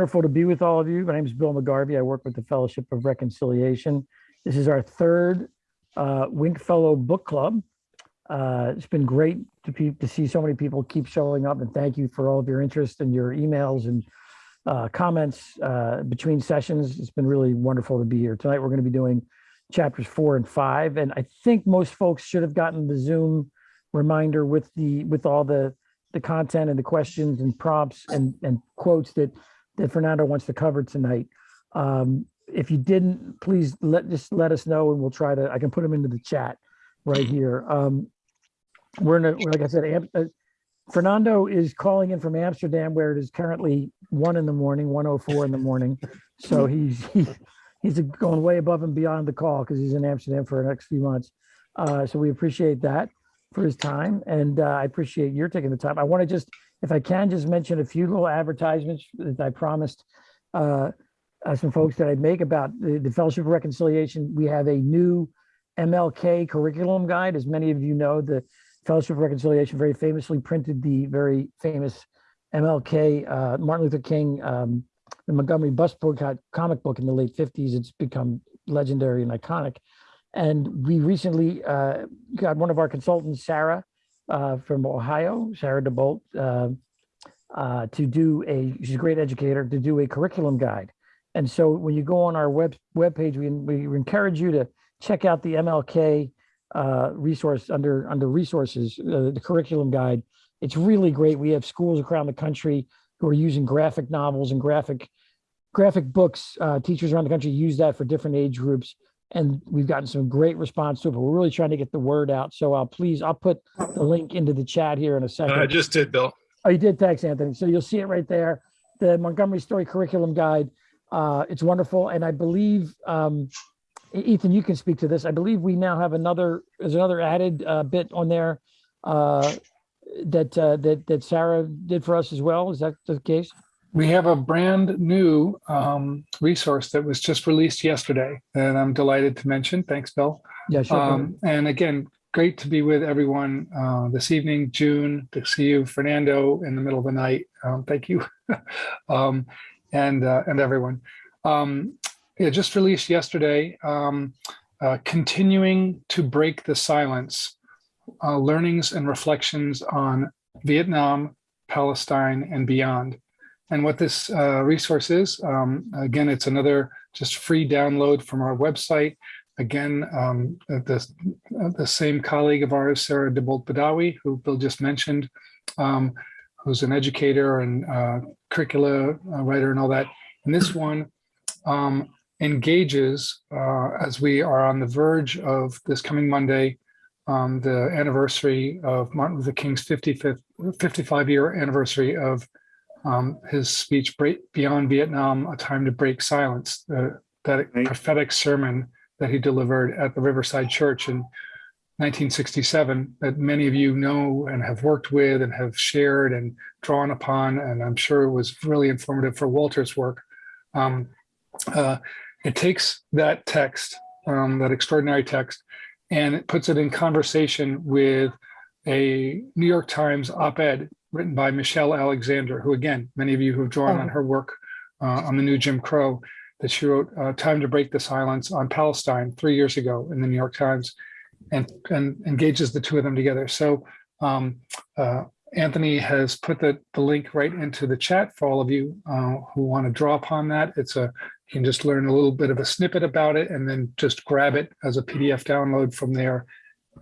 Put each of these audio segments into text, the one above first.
wonderful to be with all of you. My name is Bill McGarvey. I work with the Fellowship of Reconciliation. This is our third uh, Wink Fellow Book Club. Uh, it's been great to, to see so many people keep showing up and thank you for all of your interest and your emails and uh, comments uh, between sessions. It's been really wonderful to be here. Tonight, we're going to be doing chapters four and five. And I think most folks should have gotten the Zoom reminder with the with all the the content and the questions and prompts and and quotes that that Fernando wants to cover tonight. Um, if you didn't, please let just let us know and we'll try to. I can put them into the chat right here. Um, we're in a like I said, Am- uh, Fernando is calling in from Amsterdam where it is currently one in the morning, 104 in the morning. So he's he, he's going way above and beyond the call because he's in Amsterdam for the next few months. Uh, so we appreciate that for his time and uh, I appreciate your taking the time. I want to just, if I can, just mention a few little advertisements that I promised uh, uh, some folks that I'd make about the, the Fellowship of Reconciliation. We have a new MLK curriculum guide. As many of you know, the Fellowship of Reconciliation very famously printed the very famous MLK, uh, Martin Luther King, um, the Montgomery Bus boycott comic book in the late 50s. It's become legendary and iconic. And we recently uh, got one of our consultants, Sarah, uh, from Ohio, Sarah DeBolt, uh, uh, to do a, she's a great educator, to do a curriculum guide. And so when you go on our web webpage, we, we encourage you to check out the MLK uh, resource under under resources, uh, the curriculum guide. It's really great. We have schools around the country who are using graphic novels and graphic graphic books. Teachers around the country use that for different age groups, and we've gotten some great response to it. But we're really trying to get the word out. So I'll please I'll put the link into the chat here in a second. I just did, Bill. Oh, you did. Thanks, Anthony. So you'll see it right there. The Montgomery Story Curriculum Guide. Uh, it's wonderful. And I believe, um, Ethan, you can speak to this. I believe we now have another, there's another added uh, bit on there uh, that, uh, that, that Sarah did for us as well. Is that the case? We have a brand new um, resource that was just released yesterday that I'm delighted to mention. Thanks, Bill. Yeah, sure. Um, and again, great to be with everyone uh, this evening. June, to see you, Fernando, in the middle of the night. Um, thank you, um, and uh, and everyone. Um, yeah, just released yesterday. Um, uh, continuing to break the silence, uh, learnings and reflections on Vietnam, Palestine, and beyond. And what this uh, resource is, um, again, it's another just free download from our website. Again, um, the, the same colleague of ours, Sarah DeBolt Badawi, who Bill just mentioned, um, who's an educator and uh, curricula uh, writer and all that. And this one um, engages, uh, as we are on the verge of this coming Monday, um, the anniversary of Martin Luther King's 55th, 55 year anniversary of um, his speech break, beyond vietnam a time to break silence uh, that Right. prophetic sermon that he delivered at the riverside church in 1967 that many of you know and have worked with and have shared and drawn upon and i'm sure it was really informative for walter's work um, uh, it takes that text um, that extraordinary text and it puts it in conversation with a new york times op-ed written by Michelle Alexander, who again, many of you who have drawn on her work uh, on the new Jim Crow, that she wrote uh, Time to Break the Silence on Palestine three years ago in the New York Times and, and engages the two of them together. So um, uh, Anthony has put the, the link right into the chat for all of you uh, who want to draw upon that. It's a, you can just learn a little bit of a snippet about it and then just grab it as a PDF download from there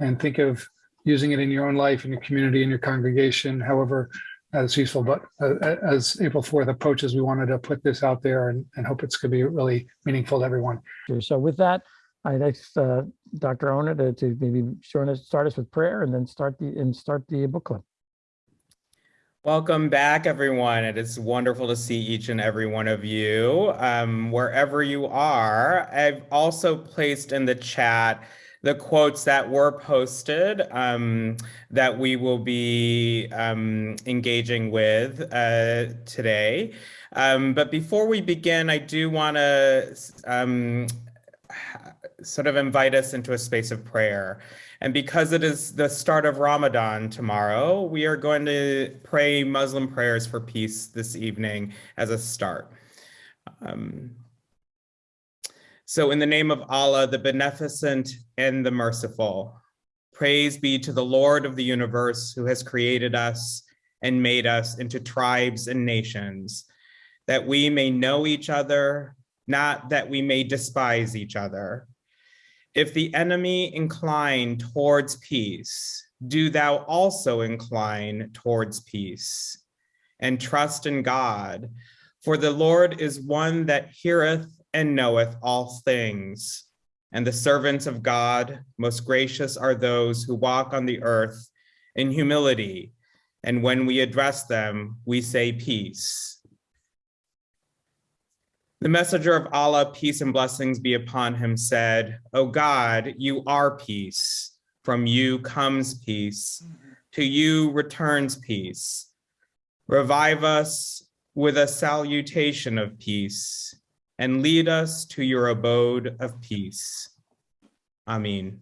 and think of using it in your own life, in your community, in your congregation, however as useful. But uh, as April 4th approaches, we wanted to put this out there and, and hope it's going to be really meaningful to everyone. So with that, I'd ask uh, Dr. Ona to, to maybe start us, start us with prayer and then start the and start the book club. Welcome back, everyone. It is wonderful to see each and every one of you, um, wherever you are. I've also placed in the chat the quotes that were posted um, that we will be um, engaging with uh, today. Um, but before we begin, I do want to um, sort of invite us into a space of prayer. And because it is the start of Ramadan tomorrow, we are going to pray Muslim prayers for peace this evening as a start. So in the name of Allah, the beneficent and the merciful, praise be to the Lord of the universe who has created us and made us into tribes and nations, that we may know each other, not that we may despise each other. If the enemy incline towards peace, do thou also incline towards peace and trust in God. For the Lord is one that heareth and knoweth all things. And the servants of God, most gracious are those who walk on the earth in humility. And when we address them, we say peace. The messenger of Allah, peace and blessings be upon him, said, O God, you are peace. From you comes peace. To you returns peace. Revive us with a salutation of peace and lead us to your abode of peace. Amen.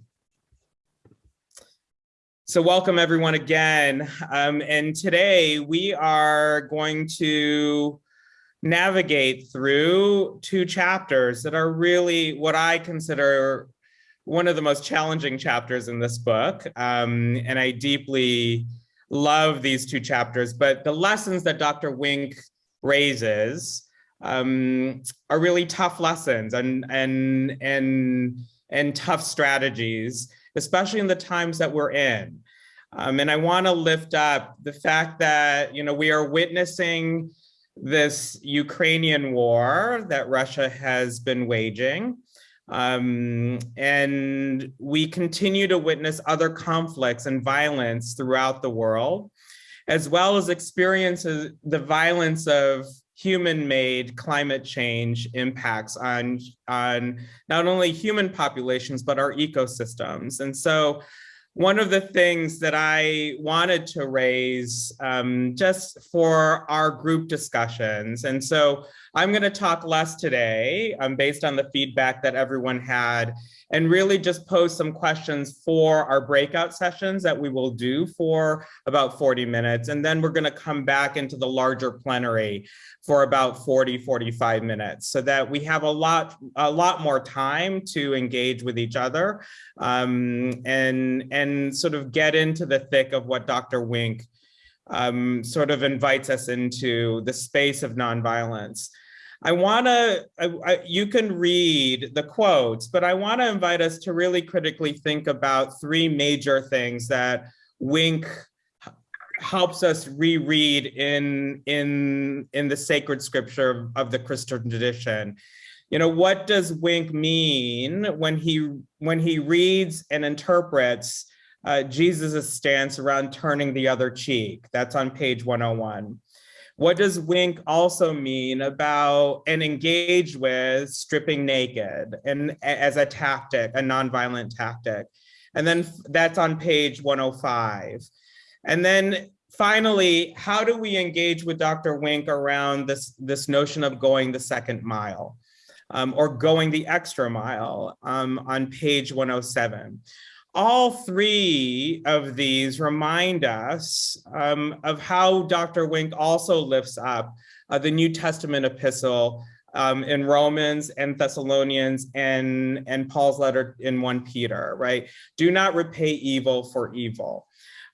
So welcome everyone again. Um, and today we are going to navigate through two chapters that are really what I consider one of the most challenging chapters in this book. Um, and I deeply love these two chapters, but the lessons that Dr. Wink raises um, are really tough lessons and, and, and, and tough strategies, especially in the times that we're in. Um, and I wanna lift up the fact that, you know, we are witnessing this Ukrainian war that Russia has been waging. Um, and we continue to witness other conflicts and violence throughout the world, as well as experiences the violence of human-made climate change impacts on, on not only human populations, but our ecosystems. And so one of the things that I wanted to raise um, just for our group discussions. And so I'm going to talk less today um, based on the feedback that everyone had and really just pose some questions for our breakout sessions that we will do for about 40 minutes. And then we're going to come back into the larger plenary for about 40, 45 minutes so that we have a lot, a lot more time to engage with each other um, and, and sort of get into the thick of what Dr. Wink um, sort of invites us into the space of nonviolence. I want to, you can read the quotes, but I want to invite us to really critically think about three major things that Wink helps us reread in, in, in the sacred scripture of, the Christian tradition. You know, what does Wink mean when he, when he reads and interprets uh, Jesus' stance around turning the other cheek? That's on page 101. What does wink also mean about and engage with stripping naked and as a tactic, a nonviolent tactic? And then that's on page 105. And then finally, how do we engage with Dr. Wink around this, this notion of going the second mile um, or going the extra mile um, on page 107? All three of these remind us um, of how Dr. Wink also lifts up uh, the New Testament epistle um, in Romans and Thessalonians and, and Paul's letter in 1 Peter, right? Do not repay evil for evil.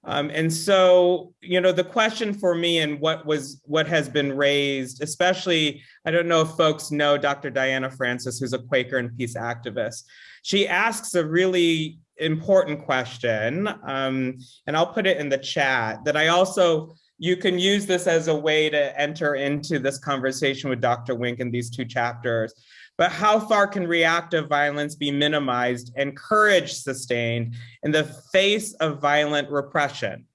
Um, and so, you know, the question for me and what was what has been raised, especially, I don't know if folks know Dr. Diana Francis, who's a Quaker and peace activist. She asks a really important question, um, and I'll put it in the chat, that I also, you can use this as a way to enter into this conversation with Dr. Wink in these two chapters. But how far can reactive violence be minimized and courage sustained in the face of violent repression?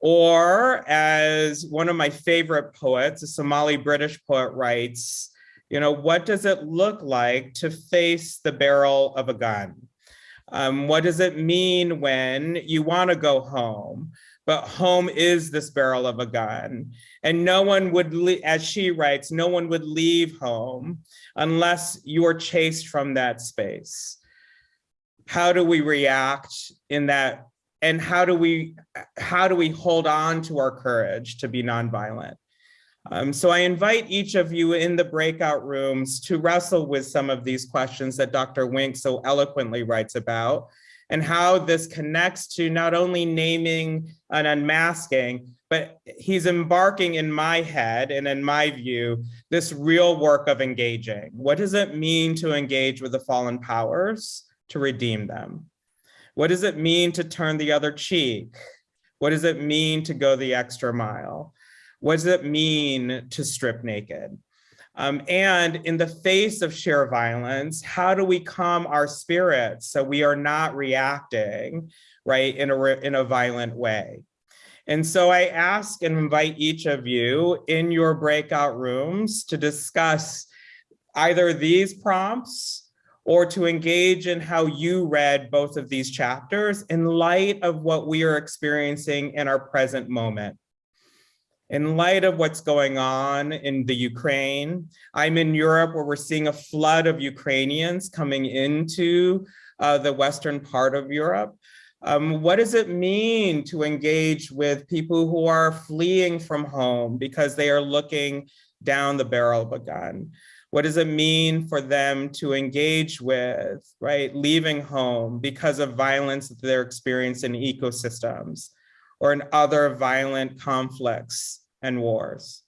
Or as one of my favorite poets, a Somali British poet writes, you know, what does it look like to face the barrel of a gun? Um, what does it mean when you want to go home, but home is this barrel of a gun? And no one would, as she writes, no one would leave home unless you're chased from that space. How do we react in that? And how do we, how do we hold on to our courage to be nonviolent? Um, so I invite each of you in the breakout rooms to wrestle with some of these questions that Dr. Wink so eloquently writes about and how this connects to not only naming and unmasking, but he's embarking in my head and in my view, this real work of engaging. What does it mean to engage with the fallen powers to redeem them? What does it mean to turn the other cheek? What does it mean to go the extra mile? What does it mean to strip naked? Um, and in the face of sheer violence, how do we calm our spirits so we are not reacting, right, in a, in a violent way? And so I ask and invite each of you in your breakout rooms to discuss either these prompts or to engage in how you read both of these chapters in light of what we are experiencing in our present moment. In light of what's going on in the Ukraine, I'm in Europe where we're seeing a flood of Ukrainians coming into uh, the western part of Europe. Um, what does it mean to engage with people who are fleeing from home because they are looking down the barrel of a gun? What does it mean for them to engage with, right, leaving home because of violence that they're experiencing in ecosystems or in other violent conflicts and wars?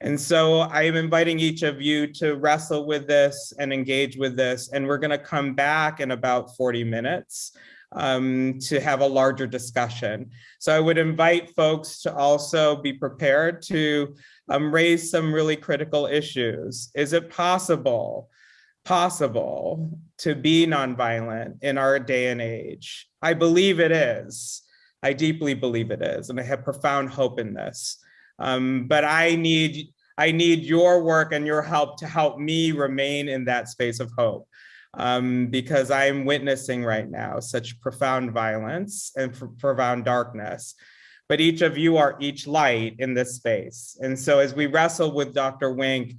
And so I am inviting each of you to wrestle with this and engage with this. And we're gonna come back in about 40 minutes um, to have a larger discussion. So I would invite folks to also be prepared to um, raise some really critical issues. Is it possible, possible to be nonviolent in our day and age? I believe it is. I deeply believe it is, and I have profound hope in this. Um, but I need, I need your work and your help to help me remain in that space of hope um, because I'm witnessing right now such profound violence and profound darkness. But each of you are each light in this space. And so as we wrestle with Dr. Wink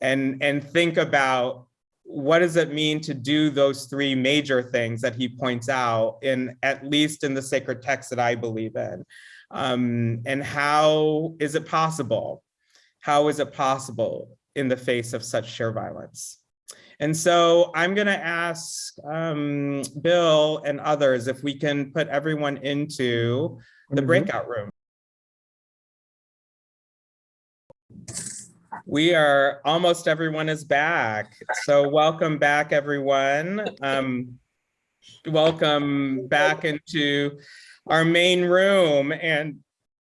and, and think about what does it mean to do those three major things that he points out in at least in the sacred text that I believe in? Um, and how is it possible? How is it possible in the face of such sheer violence? And so I'm going to ask um, Bill and others if we can put everyone into the breakout room. We are almost everyone is back. So welcome back, everyone. Um, welcome back into our main room. And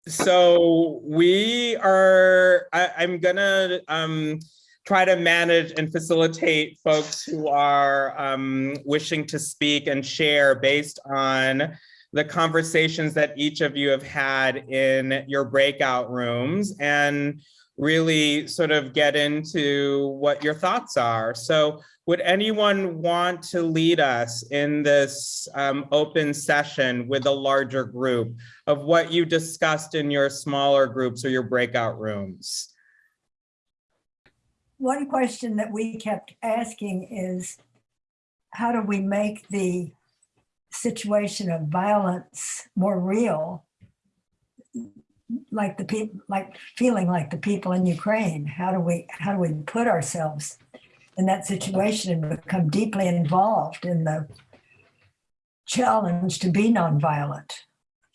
so we are, I, I'm gonna um, try to manage and facilitate folks who are um, wishing to speak and share based on the conversations that each of you have had in your breakout rooms and really sort of get into what your thoughts are. So would anyone want to lead us in this um, open session with a larger group of what you discussed in your smaller groups or your breakout rooms? One question that we kept asking is, how do we make the situation of violence more real like the people like feeling like the people in Ukraine how do we how do we put ourselves in that situation and become deeply involved in the challenge to be nonviolent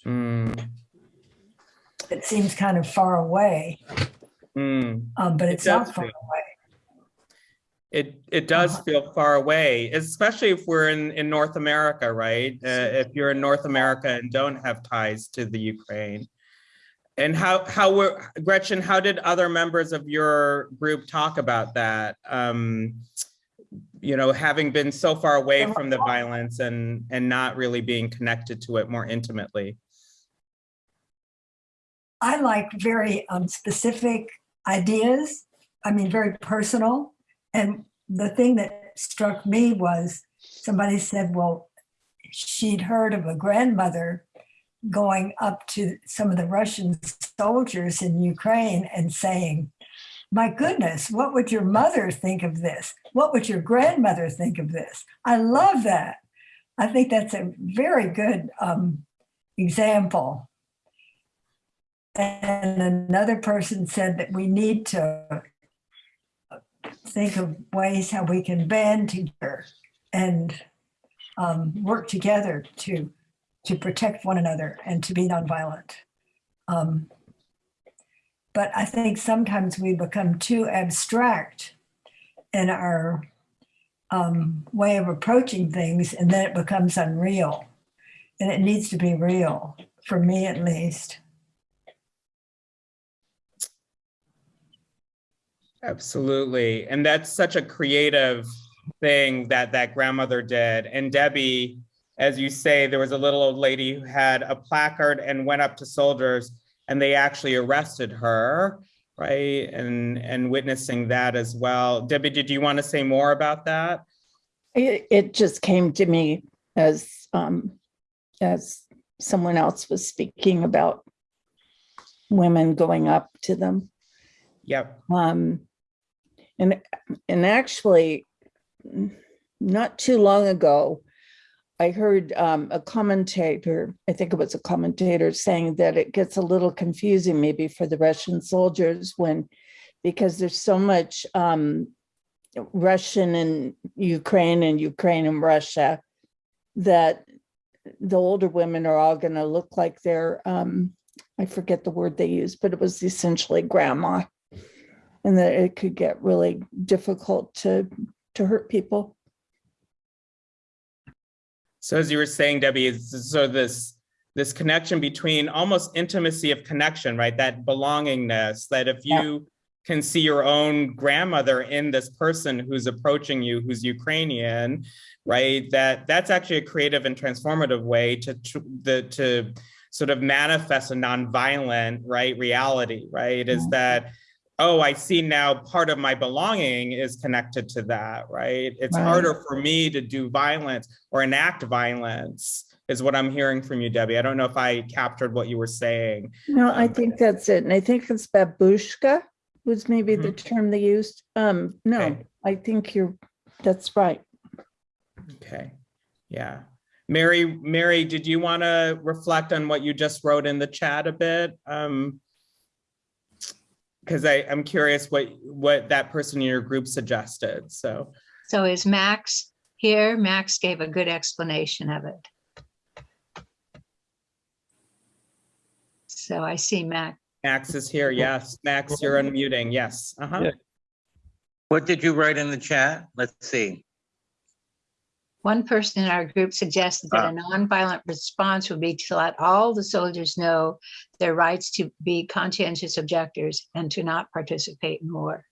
Mm, it seems kind of far away mm. um, but It it's not far feel- away It it does feel far away, especially if we're in in North America, right? Uh, if you're in North America and don't have ties to the Ukraine. And how how were Gretchen? How did other members of your group talk about that? Um, you know, having been so far away from the violence and and not really being connected to it more intimately. I like very um, specific ideas. I mean, very personal. And the thing that struck me was somebody said, well, she'd heard of a grandmother going up to some of the Russian soldiers in Ukraine and saying, my goodness, what would your mother think of this? What would your grandmother think of this? I love that. I think that's a very good um, example. And another person said that we need to think of ways how we can band together and um, work together to to protect one another and to be nonviolent. Um, but I think sometimes we become too abstract in our um, way of approaching things, and then it becomes unreal. And it needs to be real, for me at least. Absolutely. And that's such a creative thing that that grandmother did. And Debbie, as you say, there was a little old lady who had a placard and went up to soldiers and they actually arrested her, right? And and witnessing that as well. Debbie, did you want to say more about that? It, it just came to me as, um, as someone else was speaking about women going up to them. Yep. Um, and, and actually, not too long ago, I heard um, a commentator, I think it was a commentator saying that it gets a little confusing maybe for the Russian soldiers when, because there's so much um, Russian and Ukraine and Ukraine and Russia that the older women are all going to look like they're, um, I forget the word they used, but it was essentially grandma and that it could get really difficult to to hurt people. So as you were saying, Debbie, is so this this connection between almost intimacy of connection, right? That belongingness, that if Yeah. you can see your own grandmother in this person who's approaching you, who's Ukrainian, right? That that's actually a creative and transformative way to to, the, to sort of manifest a nonviolent, right, reality, right? Is that oh, I see now part of my belonging is connected to that, right? It's Right. harder for me to do violence or enact violence is what I'm hearing from you, Debbie. I don't know if I captured what you were saying. No, I Um, think that's it. And I think it's babushka was maybe the term they used. Um, no, Okay. I think you're, that's right. Okay, yeah. Mary, Mary, did you want to reflect on what you just wrote in the chat a bit? Um, because I, I'm curious what, what that person in your group suggested, so. So is Max here? Max gave a good explanation of it. So I see Max. Max is here, yes. Max, you're unmuting, yes. Uh-huh. Yeah. What did you write in the chat? Let's see. One person in our group suggested that a nonviolent response would be to let all the soldiers know their rights to be conscientious objectors and to not participate in war.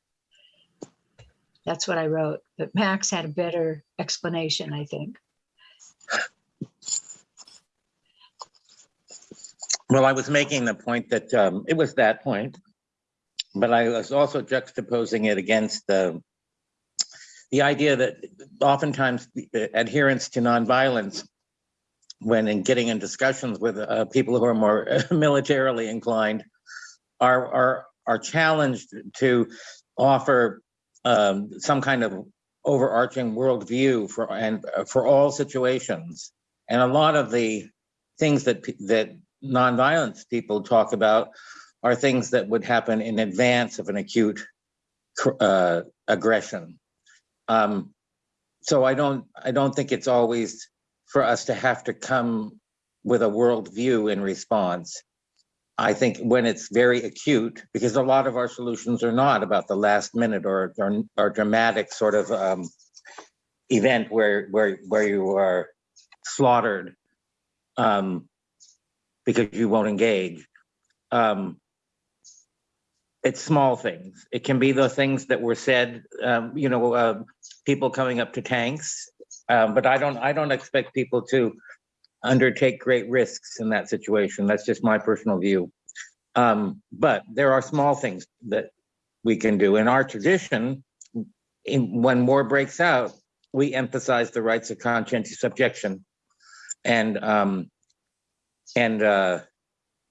That's what I wrote, but Max had a better explanation, I think. Well, I was making the point that um, it was that point, but I was also juxtaposing it against the the idea that oftentimes adherence to nonviolence, when in getting in discussions with uh, people who are more militarily inclined, are are are challenged to offer um, some kind of overarching worldview for and uh, for all situations. And a lot of the things that that nonviolence people talk about are things that would happen in advance of an acute uh, aggression. Um, so I don't I don't think it's always for us to have to come with a worldview in response. I think when it's very acute, because a lot of our solutions are not about the last minute or or, or dramatic sort of um, event where where where you are slaughtered um, because you won't engage. Um, it's small things. It can be the things that were said, um, you know, uh, people coming up to tanks. Um, but I don't, I don't expect people to undertake great risks in that situation. That's just my personal view. Um, but there are small things that we can do. In our tradition, in, when war breaks out, we emphasize the rights of conscientious objection. And um, and uh,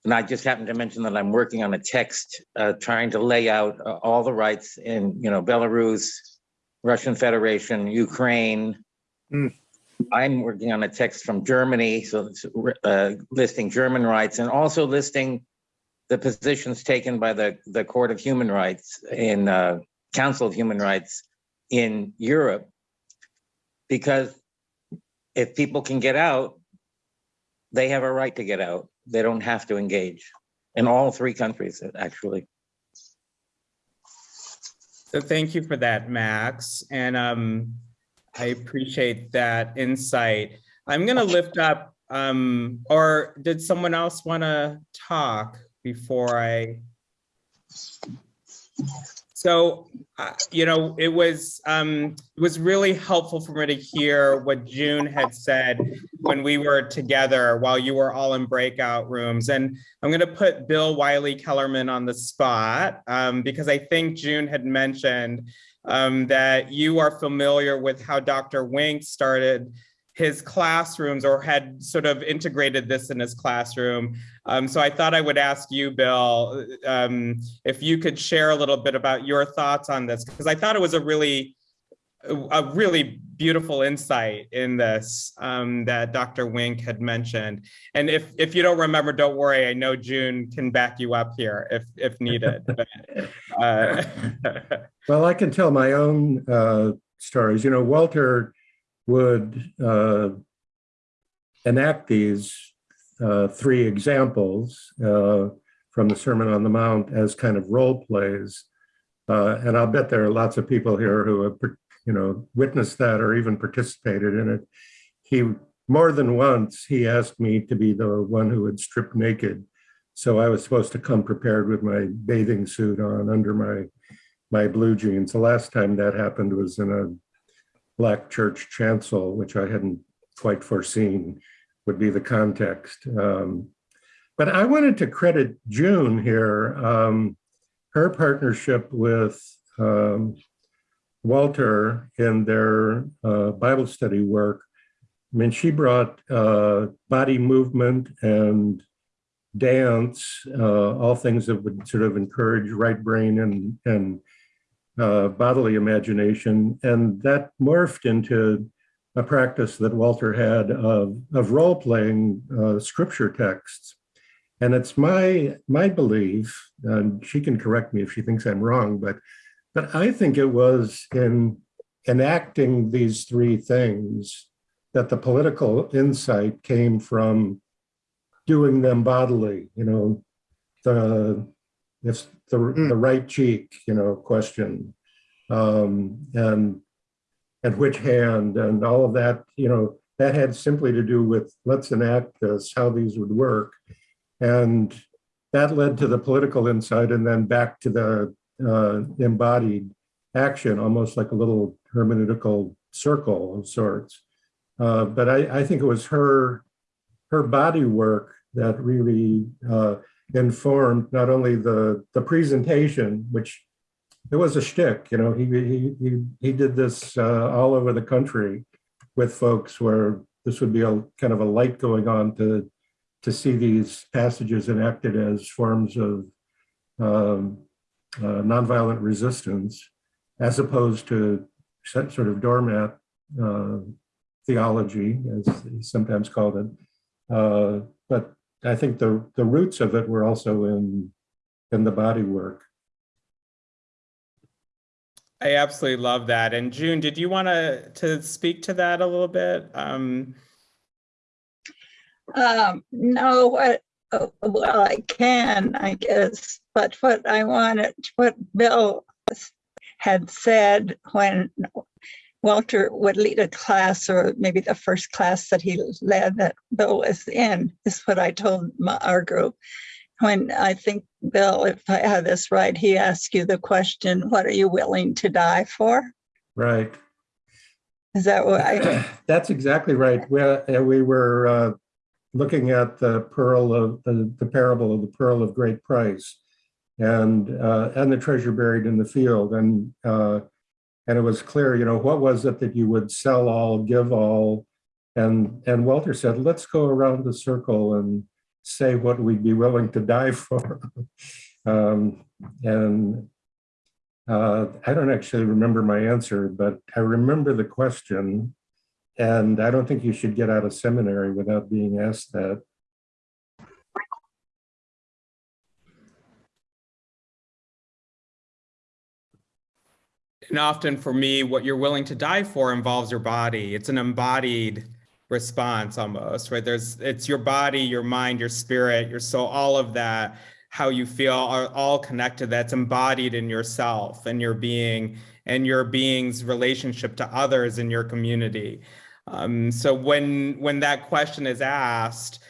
and I just happened to mention that I'm working on a text uh, trying to lay out uh, all the rights in, you know, Belarus, Russian Federation, Ukraine. Mm. I'm working on a text from Germany, so uh, listing German rights and also listing the positions taken by the, the Court of Human Rights in, uh, Council of Human Rights in Europe. Because if people can get out, they have a right to get out. They don't have to engage in all three countries, actually. So thank you for that, Max. And um, I appreciate that insight. I'm gonna lift up, um, or did someone else want to talk before I? So, uh, you know, it was, um, it was really helpful for me to hear what June had said when we were together while you were all in breakout rooms. And I'm going to put Bill Wylie Kellermann on the spot um, because I think June had mentioned um, that you are familiar with how Dr. Wink started his classrooms or had sort of integrated this in his classroom. Um, so I thought I would ask you, Bill, um, if you could share a little bit about your thoughts on this, because I thought it was a really, a really beautiful insight in this um, that Dr. Wink had mentioned. And if if you don't remember, don't worry. I know June can back you up here if if needed. But, uh, Well, I can tell my own uh, stories. You know, Walter would uh, enact these uh, three examples uh, from the Sermon on the Mount as kind of role plays. Uh, and I'll bet there are lots of people here who have, you know, witnessed that or even participated in it. He, more than once, he asked me to be the one who would strip naked. So I was supposed to come prepared with my bathing suit on under my my blue jeans. The last time that happened was in a black church chancel, which I hadn't quite foreseen would be the context. Um, but I wanted to credit June here, um, her partnership with um, Walter in their uh, Bible study work. I mean, she brought uh, body movement and dance, uh, all things that would sort of encourage right brain and, and uh, bodily imagination. And that morphed into a practice that Walter had of, of role playing uh, scripture texts. And it's my, my belief, and she can correct me if she thinks I'm wrong, but, but I think it was in enacting these three things that the political insight came from doing them bodily, you know, the, if the, the right cheek, you know, question, um, and and which hand, and all of that, you know, that had simply to do with let's enact this, how these would work, and that led to the political insight, and then back to the uh, embodied action, almost like a little hermeneutical circle of sorts. Uh, but I, I think it was her her body work that really uh, informed not only the the presentation, which it was a shtick, you know. He he he he did this uh, all over the country with folks where this would be a kind of a light going on to to see these passages enacted as forms of um, uh, nonviolent resistance, as opposed to sort of doormat uh, theology, as he sometimes called it. Uh, but I think the, the roots of it were also in, in the body work. I absolutely love that. And June, did you want to to speak to that a little bit? Um, Um, no, what, uh, well, I can, I guess, but what I wanted, what Bill had said when Walter would lead a class or maybe the first class that he led that Bill was in is what I told my, our group. When I think, Bill, if I have this right, he asked you the question, what are you willing to die for? Right. Is that what I, That's exactly right. We, uh, we were uh, looking at the pearl of the, the parable of the pearl of great price and uh, and the treasure buried in the field. And uh, and it was clear, you know, what was it that you would sell all, give all? And and Walter said, let's go around the circle and say what we'd be willing to die for. um, and uh, I don't actually remember my answer, but I remember the question. And I don't think you should get out of seminary without being asked that. And often for me, what you're willing to die for involves your body. It's an embodied response almost, right? There's, it's your body, your mind, your spirit, your soul, all of that, how you feel are all connected. That's embodied in yourself and your being and your being's relationship to others in your community. Um, so when when that question is asked,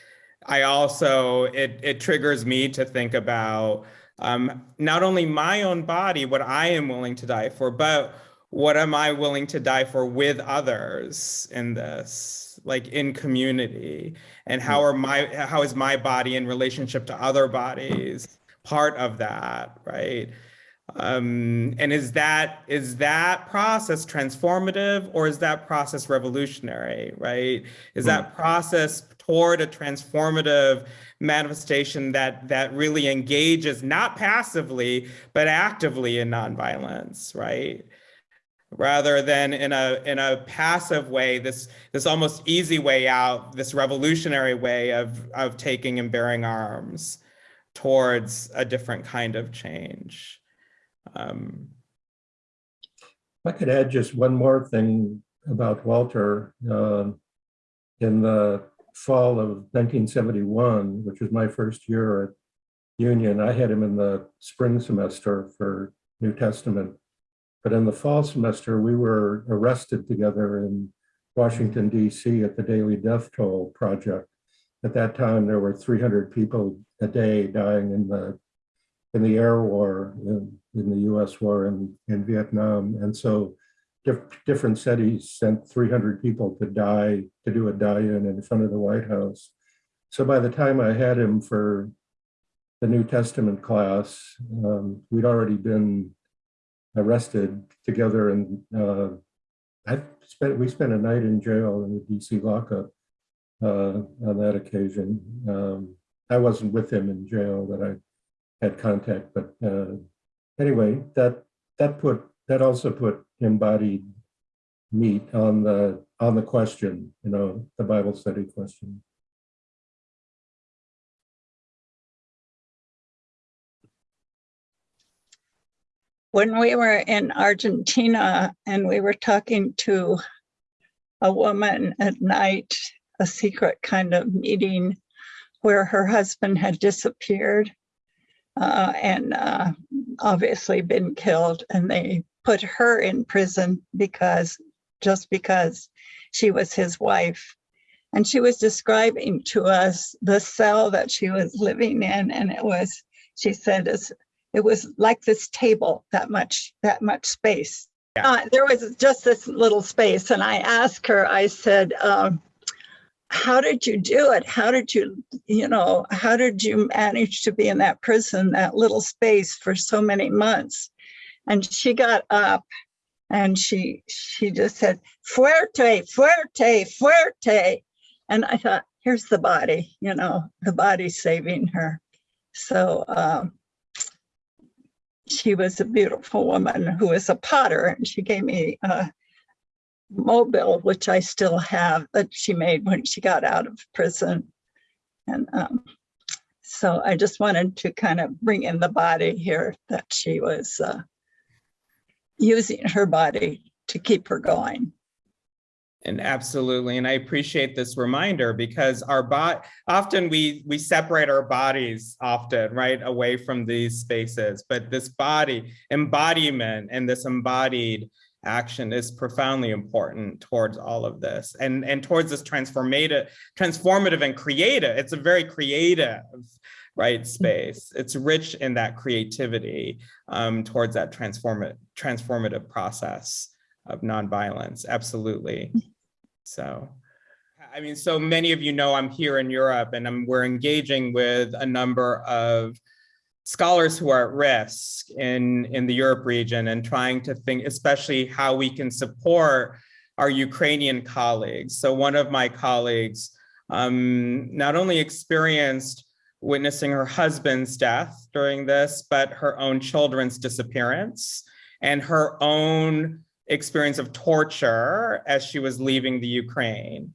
I also it it triggers me to think about um, not only my own body, what I am willing to die for, but what am I willing to die for with others in this, like in community, and how are my how is my body in relationship to other bodies part of that, right? Um, and is that is that process transformative or is that process revolutionary, right? Is that process toward a transformative manifestation that that really engages not passively but actively in nonviolence, right? Rather than in a in a passive way, this this almost easy way out, this revolutionary way of of taking and bearing arms towards a different kind of change. Um, I could add just one more thing about Walter. Um, In the fall of 1971, which was my first year at Union, I had him in the spring semester for New Testament. But in the fall semester, we were arrested together in Washington DC at the Daily Death Toll Project. At that time, there were 300 people a day dying in the in the air war, in, in the US war in, in Vietnam. And so diff- different cities sent 300 people to die, to do a die-in in front of the White House. So by the time I had him for the New Testament class, um, we'd already been arrested together and uh, I spent, we spent a night in jail in the DC lockup uh, on that occasion. Um, I wasn't with him in jail, but I had contact, but uh, anyway, that that put that also put embodied meat on the on the question, you know, the Bible study question. when we were in Argentina and we were talking to a woman at night, a secret kind of meeting where her husband had disappeared uh, and uh, obviously been killed, and they put her in prison because just because she was his wife. And she was describing to us the cell that she was living in, and it was, she said, it was like this table that much that much space Yeah. uh, there was just this little space and i asked her i said um, how did you do it? How did you you know how did you manage to be in that prison that little space for so many months? And she got up and she she just said fuerte fuerte fuerte. And i thought here's the body you know the body saving her. So um, she was a beautiful woman who was a potter and she gave me a mobile which i still have that she made when she got out of prison. And um, so i just wanted to kind of bring in the body here that she was uh, using her body to keep her going. And absolutely, and I appreciate this reminder because our bot often we we separate our bodies often right away from these spaces, but this body embodiment and this embodied action is profoundly important towards all of this and and towards this transformative transformative and creative. It's a very creative right space. It's rich in that creativity um, towards that transformative transformative process of nonviolence. Absolutely. So i mean so many of you know i'm here in europe and I'm, we're engaging with a number of scholars who are at risk in, in the Europe region and trying to think especially how we can support our Ukrainian colleagues. So one of my colleagues um, not only experienced witnessing her husband's death during this, but her own children's disappearance and her own experience of torture as she was leaving the Ukraine.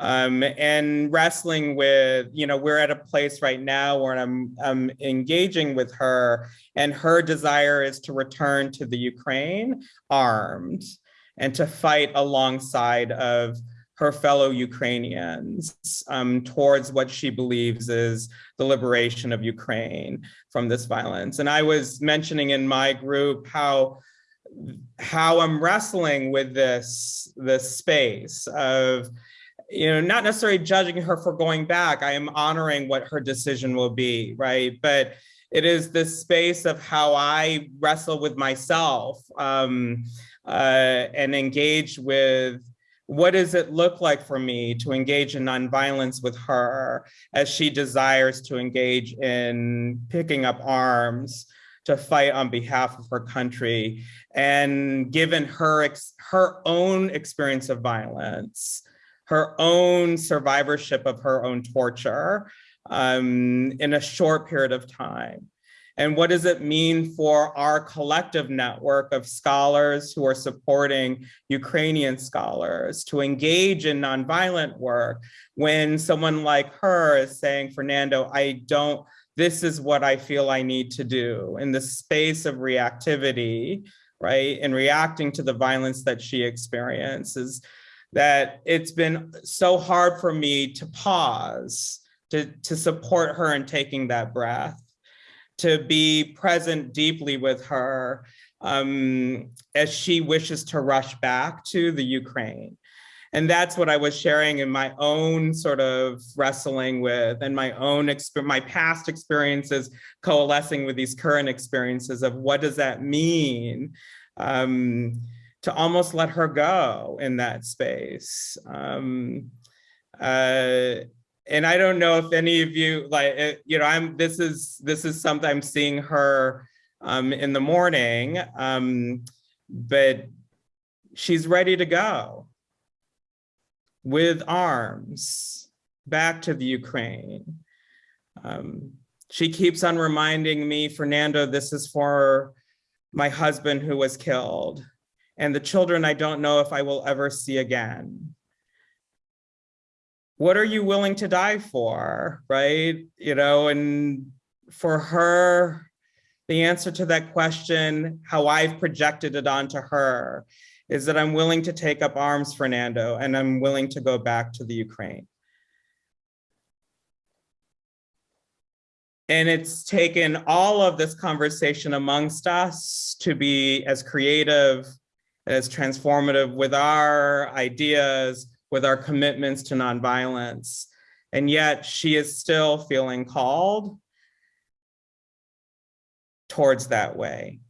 Um, and wrestling with, you know, we're at a place right now where I'm, I'm engaging with her and her desire is to return to the Ukraine armed and to fight alongside of her fellow Ukrainians um, towards what she believes is the liberation of Ukraine from this violence. And I was mentioning in my group how how I'm wrestling with this this space of you know not necessarily judging her for going back. I am honoring what her decision will be, right? But it is this space of how I wrestle with myself um, uh, and engage with what does it look like for me to engage in nonviolence with her as she desires to engage in picking up arms to fight on behalf of her country and given her ex her own experience of violence her own survivorship of her own torture um, in a short period of time and what does it mean for our collective network of scholars who are supporting Ukrainian scholars to engage in nonviolent work when someone like her is saying, Fernando, I don't, this is what I feel I need to do in the space of reactivity, right? And reacting to the violence that she experiences, that it's been so hard for me to pause, to, to support her in taking that breath to be present deeply with her um, as she wishes to rush back to the Ukraine. And that's what I was sharing in my own sort of wrestling with and my own, my past experiences coalescing with these current experiences of what does that mean um, to almost let her go in that space. Um, uh, and I don't know if any of you like, uh, you know, I'm, this is, this is something I'm seeing her um, in the morning, um, but she's ready to go with arms back to the Ukraine. Um, she keeps on reminding me, Fernando, this is for my husband who was killed and the children I don't know if I will ever see again what are you willing to die for, right? You know, and for her, the answer to that question, how I've projected it onto her, is that I'm willing to take up arms, Fernando, and I'm willing to go back to the Ukraine. And it's taken all of this conversation amongst us to be as creative, as transformative with our ideas, with our commitments to nonviolence. And yet she is still feeling called towards that way.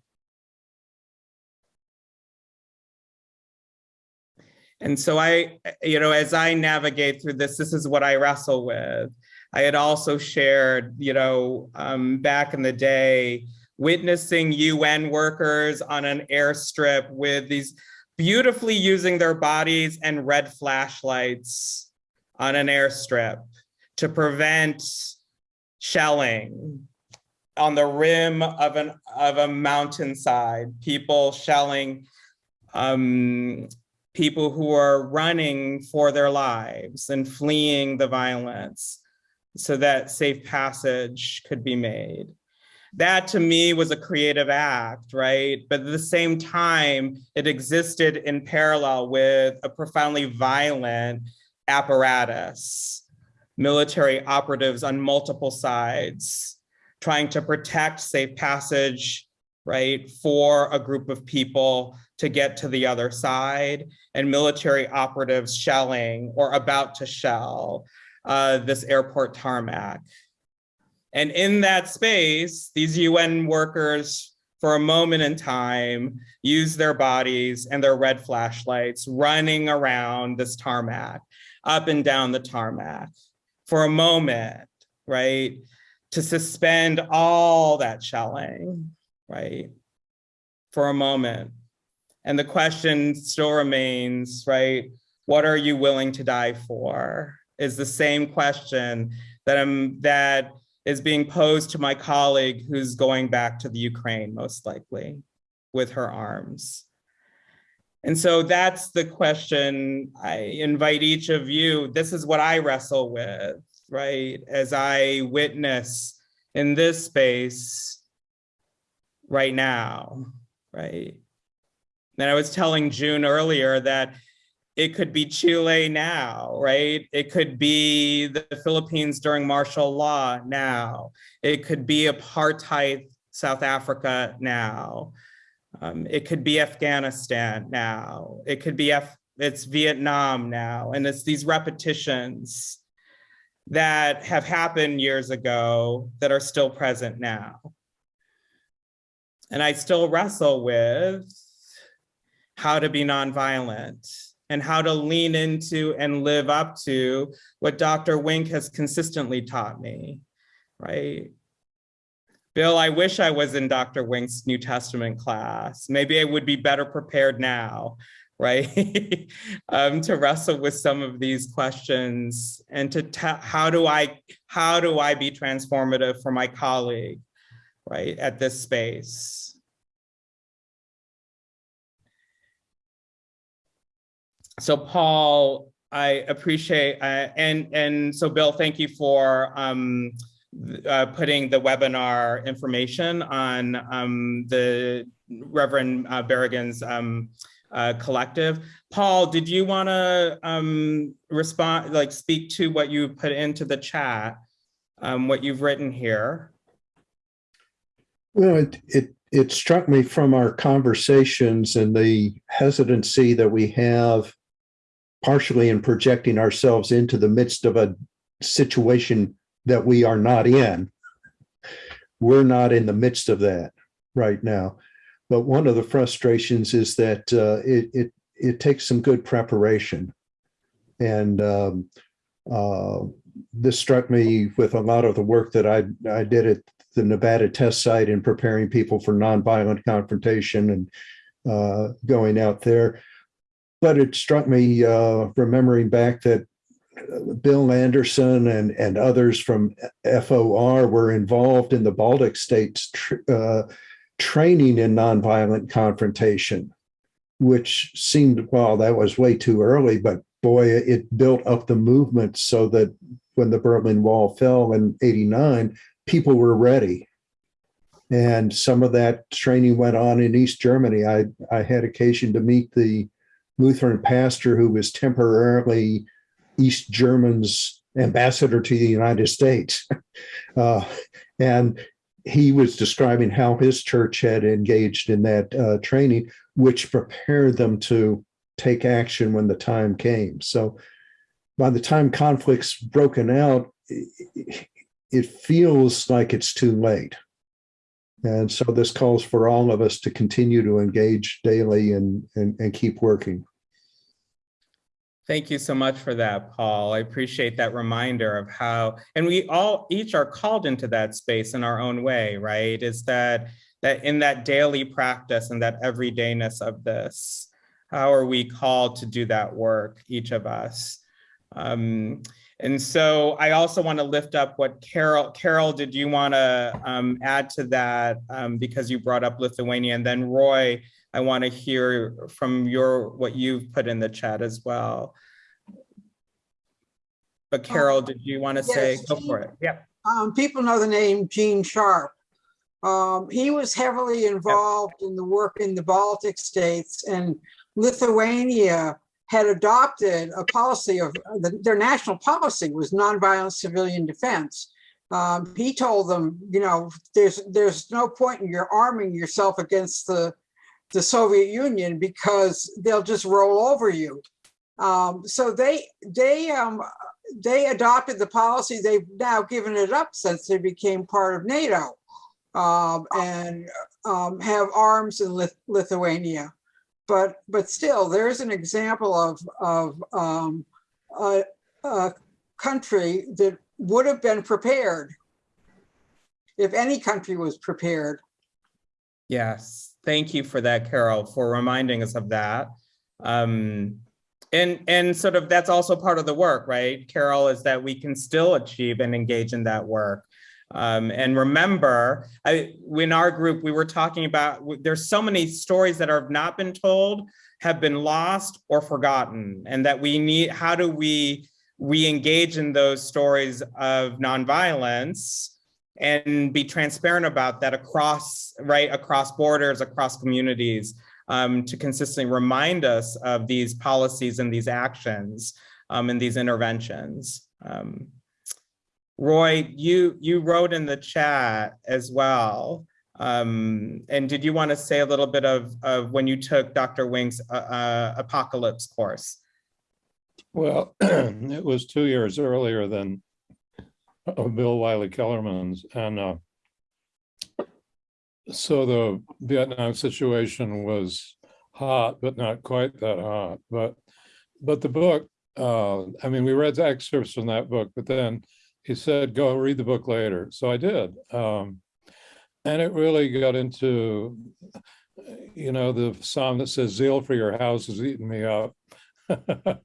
And so I, you know, as I navigate through this, this is what I wrestle with. I had also shared, you know, um, back in the day, witnessing UN workers on an airstrip with these beautifully using their bodies and red flashlights on an airstrip to prevent shelling on the rim of an of a mountainside, people shelling um, people who are running for their lives and fleeing the violence so that safe passage could be made that to me was a creative act, right? But at the same time, it existed in parallel with a profoundly violent apparatus, military operatives on multiple sides, trying to protect safe passage, right, for a group of people to get to the other side, and military operatives shelling or about to shell uh, this airport tarmac. And in that space, these UN workers for a moment in time use their bodies and their red flashlights running around this tarmac, up and down the tarmac for a moment, right? To suspend all that shelling, right? For a moment. And the question still remains, right? What are you willing to die for? Is the same question that I'm that is being posed to my colleague who's going back to the Ukraine, most likely, with her arms. And so that's the question I invite each of you. This is what I wrestle with, right? As I witness in this space right now, right? And I was telling June earlier that it could be Chile now, right? It could be the Philippines during martial law now. It could be apartheid South Africa now. Um, it could be Afghanistan now. It could be F it's Vietnam now. And it's these repetitions that have happened years ago that are still present now. And I still wrestle with how to be nonviolent and how to lean into and live up to what Dr. Wink has consistently taught me, right? Bill, I wish I was in Dr. Wink's New Testament class. Maybe I would be better prepared now, right? um, to wrestle with some of these questions and to tell how do I how do I be transformative for my colleague, right, at this space. So Paul, I appreciate, uh, and, and so Bill, thank you for um, uh, putting the webinar information on um, the Reverend uh, Berrigan's um, uh, collective. Paul, did you want to um, respond, like speak to what you put into the chat, um, what you've written here? Well, it, it, it struck me from our conversations and the hesitancy that we have partially in projecting ourselves into the midst of a situation that we are not in. We're not in the midst of that right now. But one of the frustrations is that uh, it, it, it takes some good preparation. And um, uh, this struck me with a lot of the work that I, I did at the Nevada test site in preparing people for nonviolent confrontation and uh, going out there. But it struck me uh, remembering back that Bill Anderson and, and others from FOR were involved in the Baltic states tr uh, training in nonviolent confrontation, which seemed, well, that was way too early, but boy, it built up the movement so that when the Berlin Wall fell in 89, people were ready. And some of that training went on in East Germany. I, I had occasion to meet the Lutheran pastor who was temporarily East German's ambassador to the United States. Uh, and he was describing how his church had engaged in that uh, training, which prepared them to take action when the time came. So by the time conflict's broken out, it feels like it's too late. And so this calls for all of us to continue to engage daily and, and, and keep working. Thank you so much for that, Paul. I appreciate that reminder of how, and we all each are called into that space in our own way, right? Is that that in that daily practice and that everydayness of this, how are we called to do that work, each of us? Um, and so I also want to lift up what Carol, Carol, did you want to um, add to that um, because you brought up Lithuania and then Roy, I want to hear from your what you've put in the chat as well. But Carol, did you want to say, yes, go for it? Yeah. Um, people know the name Gene Sharp. Um, he was heavily involved in the work in the Baltic states and Lithuania had adopted a policy of the, their national policy was nonviolent civilian defense. Um, he told them, you know, there's there's no point in your arming yourself against the the Soviet Union because they'll just roll over you. Um, so they they um, they adopted the policy. They've now given it up since they became part of NATO um, and um, have arms in Lith Lithuania. But but still, there's an example of of um, a, a country that would have been prepared if any country was prepared. Yes, thank you for that, Carol, for reminding us of that. Um, and and sort of that's also part of the work, right, Carol, is that we can still achieve and engage in that work. Um, and remember, I, in our group, we were talking about, there's so many stories that have not been told, have been lost or forgotten, and that we need, how do we re-engage in those stories of nonviolence and be transparent about that across, right, across borders, across communities, um, to consistently remind us of these policies and these actions um, and these interventions. Um, Roy, you you wrote in the chat as well. Um, and did you want to say a little bit of, of when you took Dr. Wink's uh, uh, apocalypse course? Well, it was two years earlier than uh, Bill Wylie Kellermann's. And uh, so the Vietnam situation was hot, but not quite that hot. But but the book, uh, I mean, we read excerpts from that book, but then he said, go read the book later. So I did. Um, and it really got into, you know, the psalm that says, zeal for your house has eaten me up.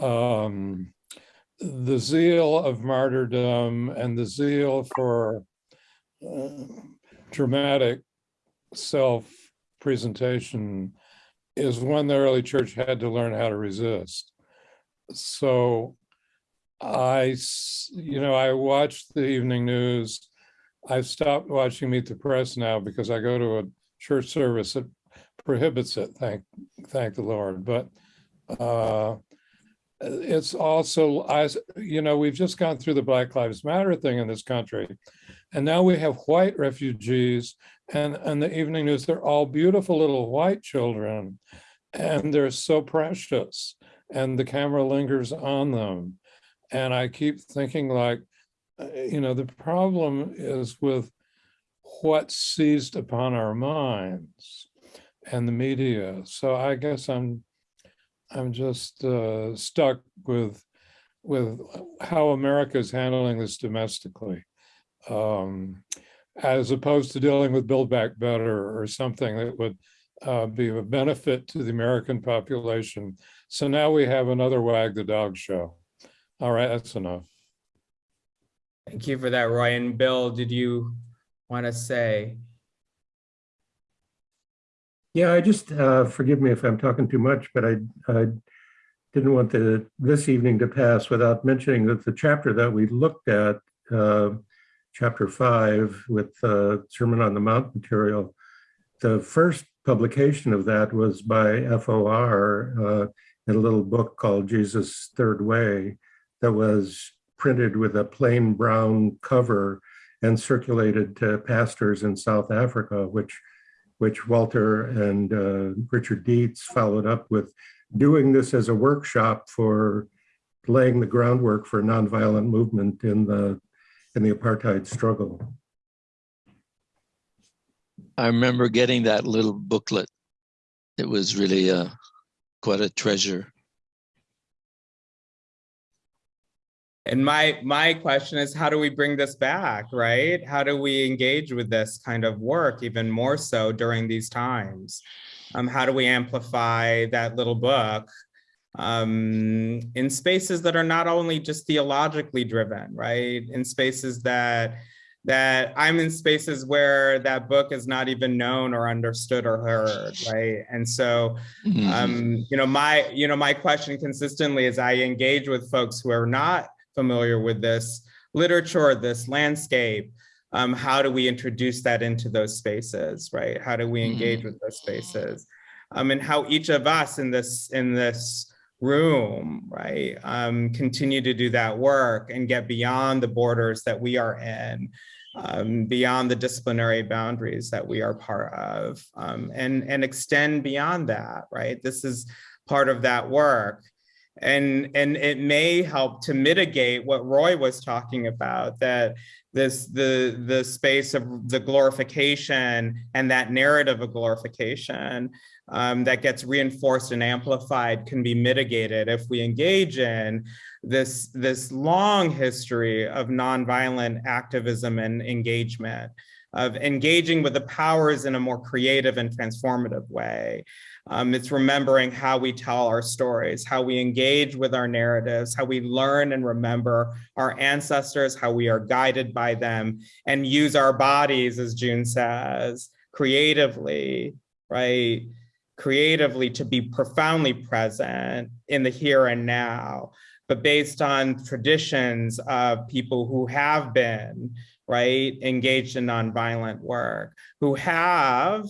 um, the zeal of martyrdom and the zeal for uh, dramatic self-presentation is one the early church had to learn how to resist. So I, you know, I watched the evening news. I've stopped watching Meet the Press now because I go to a church service that prohibits it, thank, thank the Lord. But uh, it's also, I, you know, we've just gone through the Black Lives Matter thing in this country. And now we have white refugees and, and the evening news, they're all beautiful little white children and they're so precious and the camera lingers on them. And I keep thinking like, uh, you know, the problem is with what's seized upon our minds and the media. So I guess I'm, I'm just uh, stuck with, with how America is handling this domestically, um, as opposed to dealing with Build Back Better or something that would uh, be of benefit to the American population. So now we have another wag the dog show. All right, that's enough. Thank you for that, Roy. And Bill, did you want to say? Yeah, I just, uh, forgive me if I'm talking too much, but I, I didn't want the, this evening to pass without mentioning that the chapter that we looked at, uh, chapter five with uh, Sermon on the Mount material, the first publication of that was by FOR uh, in a little book called Jesus Third Way that was printed with a plain brown cover and circulated to pastors in South Africa, which which Walter and uh, Richard Deats followed up with doing this as a workshop for laying the groundwork for nonviolent movement in the in the apartheid struggle. I remember getting that little booklet. It was really uh, quite a treasure. And my my question is, how do we bring this back, right? How do we engage with this kind of work even more so during these times? Um, how do we amplify that little book um, in spaces that are not only just theologically driven, right? In spaces that that I'm in spaces where that book is not even known or understood or heard, right? And so, Mm-hmm. um, you know, my you know my question consistently is I engage with folks who are not familiar with this literature, this landscape, um, how do we introduce that into those spaces, right? How do we engage with those spaces? Um, and how each of us in this in this room, right, um, continue to do that work and get beyond the borders that we are in, um, beyond the disciplinary boundaries that we are part of, um, and, and extend beyond that, right? This is part of that work and and it may help to mitigate what Roy was talking about that this the the space of the glorification and that narrative of glorification um, that gets reinforced and amplified can be mitigated if we engage in this this long history of nonviolent activism and engagement of engaging with the powers in a more creative and transformative way. Um, it's remembering how we tell our stories, how we engage with our narratives, how we learn and remember our ancestors, how we are guided by them, and use our bodies, as June says, creatively, right? Creatively to be profoundly present in the here and now, but based on traditions of people who have been, right, engaged in nonviolent work, who have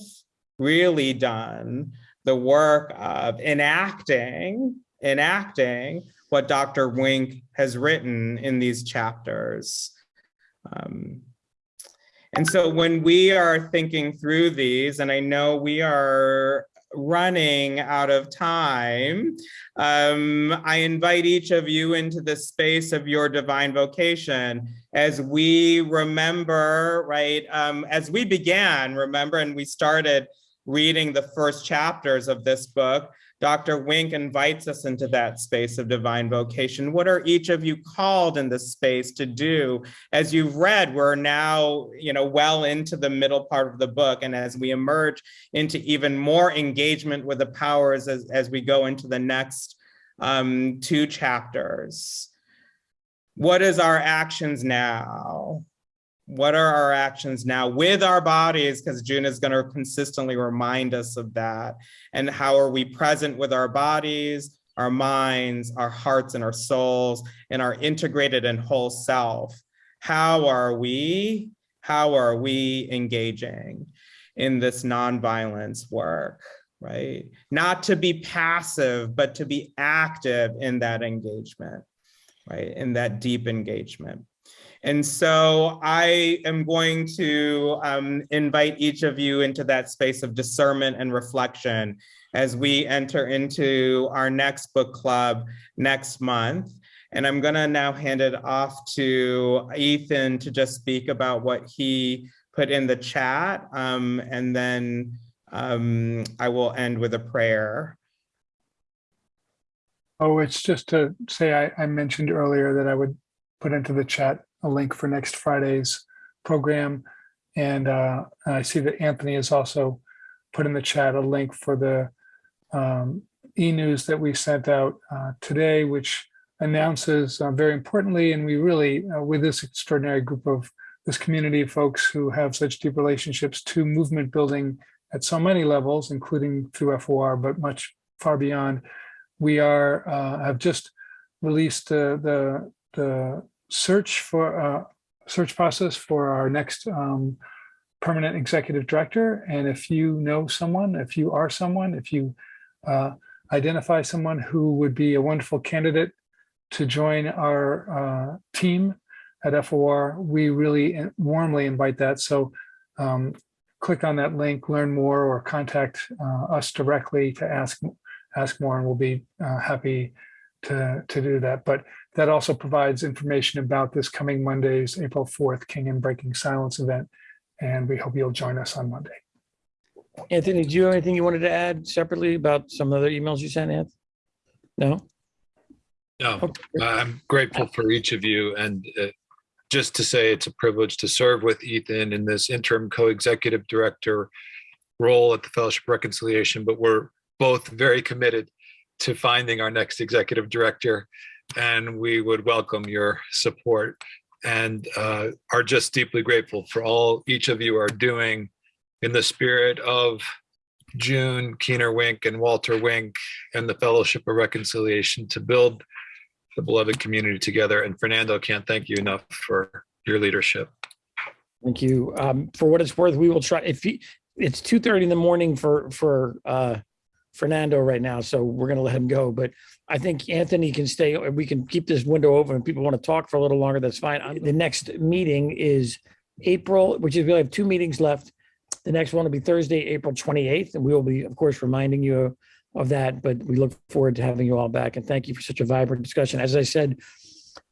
really done the work of enacting, enacting what Dr. Wink has written in these chapters. Um, and so when we are thinking through these, and I know we are running out of time, um, I invite each of you into the space of your divine vocation as we remember, right, um, as we began, remember, and we started reading the first chapters of this book, Dr. Wink invites us into that space of divine vocation. What are each of you called in this space to do? As you've read, we're now, you know, well into the middle part of the book. And as we emerge into even more engagement with the powers as, as we go into the next um, two chapters, what is our actions now? What are our actions now with our bodies? Because june is going to consistently remind us of that. And how are we present with our bodies our minds our hearts and our souls and our integrated and whole self? How are we how are we engaging in this nonviolence work right? Not to be passive but to be active in that engagement right? In that deep engagement and so I am going to um, invite each of you into that space of discernment and reflection as we enter into our next book club next month. And I'm gonna now hand it off to Ethan to just speak about what he put in the chat. Um, and then um, I will end with a prayer. Oh, it's just to say, I, I mentioned earlier that I would put into the chat a link for next Friday's program. And uh, I see that Anthony has also put in the chat a link for the um, e-news that we sent out uh, today, which announces uh, very importantly, and we really, uh, with this extraordinary group of this community of folks who have such deep relationships to movement building at so many levels, including through FOR, but much far beyond, we are uh, have just released uh, the the search for uh, search process for our next um, permanent executive director. And if you know someone, if you are someone, if you uh, identify someone who would be a wonderful candidate to join our uh, team at FOR, we really warmly invite that. So um, click on that link, learn more, or contact uh, us directly to ask ask more, and we'll be uh, happy to, to do that. But that also provides information about this coming Monday's April 4th King and Breaking Silence event. And we hope you'll join us on Monday. Anthony, do you have anything you wanted to add separately about some other emails you sent, Anth? No? No, Okay. I'm grateful for each of you and uh, just to say it's a privilege to serve with Ethan in this interim co-executive director role at the Fellowship of Reconciliation, but we're both very committed to finding our next executive director and we would welcome your support and uh, are just deeply grateful for all each of you are doing in the spirit of June, Keener Wink, and Walter Wink, and the Fellowship of Reconciliation to build the beloved community together. And Fernando, can't thank you enough for your leadership. Thank you. Um, for what it's worth, we will try, if he, it's two thirty in the morning for, for, uh, Fernando right now, so we're gonna let him go, but I think Anthony can stay, we can keep this window open. If people want to talk for a little longer, that's fine. The next meeting is April, which is, we have two meetings left. The next one will be Thursday, April twenty-eighth, and we will be, of course, reminding you of that, but we look forward to having you all back, and thank you for such a vibrant discussion. As I said,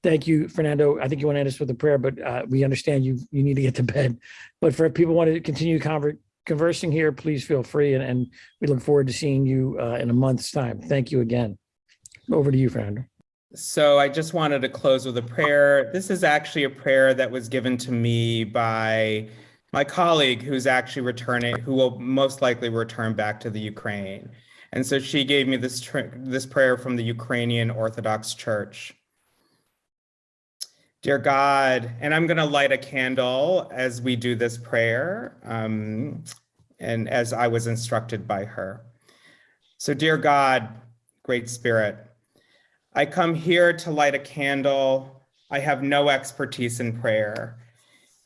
thank you, Fernando. I think you want to end us with a prayer, but uh, we understand you, you need to get to bed. But for people want to continue conver- conversing here, please feel free, and, and we look forward to seeing you uh, in a month's time. Thank you again. Over to you, Fernando. So I just wanted to close with a prayer. This is actually a prayer that was given to me by my colleague who's actually returning, who will most likely return back to the Ukraine. And so she gave me this, this prayer from the Ukrainian Orthodox Church. Dear God, and I'm going to light a candle as we do this prayer, um, and as I was instructed by her. So, dear God, Great Spirit, I come here to light a candle. I have no expertise in prayer.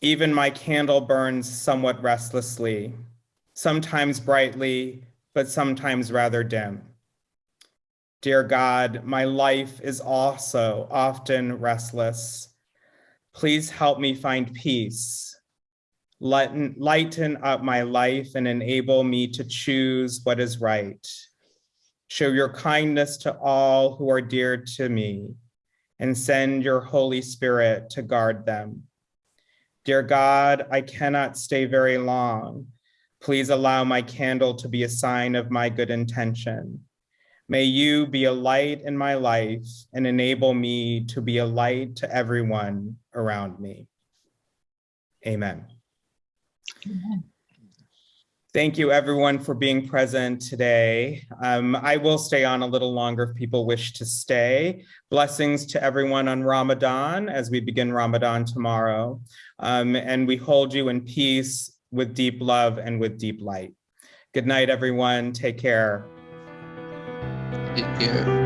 Even my candle burns somewhat restlessly, sometimes brightly, but sometimes rather dim. Dear God, my life is also often restless. Please help me find peace. Lighten, lighten up my life and enable me to choose what is right. Show your kindness to all who are dear to me and send your Holy Spirit to guard them. Dear God, I cannot stay very long. Please allow my candle to be a sign of my good intention. May you be a light in my life and enable me to be a light to everyone around me. Amen. Thank you everyone for being present today. Um, I will stay on a little longer if people wish to stay. Blessings to everyone on Ramadan as we begin Ramadan tomorrow. Um, and we hold you in peace with deep love and with deep light. Good night, everyone. Take care. Take care.